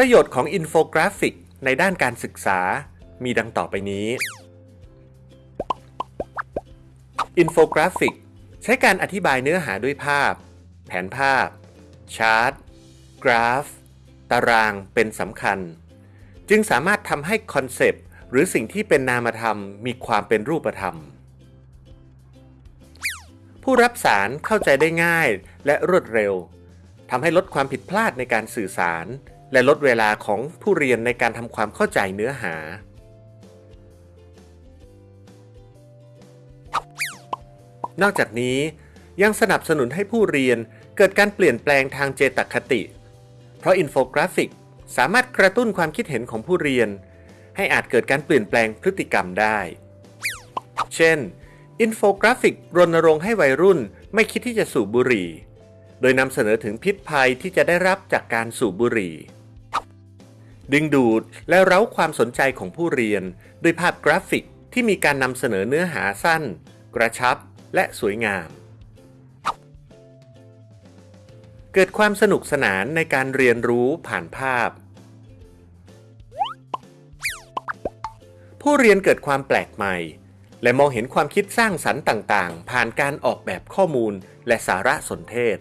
ประโยชน์ของอินโฟกราฟิกในด้านการศึกษา มีดังต่อไปนี้ อินโฟกราฟิก ใช้การอธิบายเนื้อหาด้วยภาพ แผนภาพ ชาร์ต กราฟ ตารางเป็นสำคัญ จึงสามารถทำให้ concept หรือสิ่งที่เป็นนามธรรมมีความเป็นรูปธรรม ผู้รับสารเข้าใจได้ง่ายและรวดเร็วทำให้ลดความผิดพลาดในการสื่อสาร และลดเวลาของผู้เรียนในการทำความเข้าใจเนื้อหา นอกจากนี้ยังสนับสนุนให้ผู้เรียนเกิดการเปลี่ยนแปลงทางเจตคติ เพราะอินโฟกราฟิกสามารถกระตุ้นความคิดเห็นของผู้เรียน ให้อาจเกิดการเปลี่ยนแปลงพฤติกรรมได้ เช่น อินโฟกราฟิกรณรงค์ให้วัยรุ่นไม่คิดที่จะสูบบุหรี่ โดยนำเสนอถึงพิษภัยที่จะได้รับจากการสูบบุหรี่ ดึงดูดและเร้าความสนใจของผู้เรียน ด้วยภาพกราฟิกที่มีการนำเสนอเนื้อหาสั้น กระชับ และสวยงาม เกิดความสนุกสนานในการเรียนรู้ผ่านภาพ ผู้เรียนเกิดความแปลกใหม่ และมองเห็นความคิดสร้างสรรค์ต่าง ๆ ผ่านการออกแบบข้อมูลและสารสนเทศ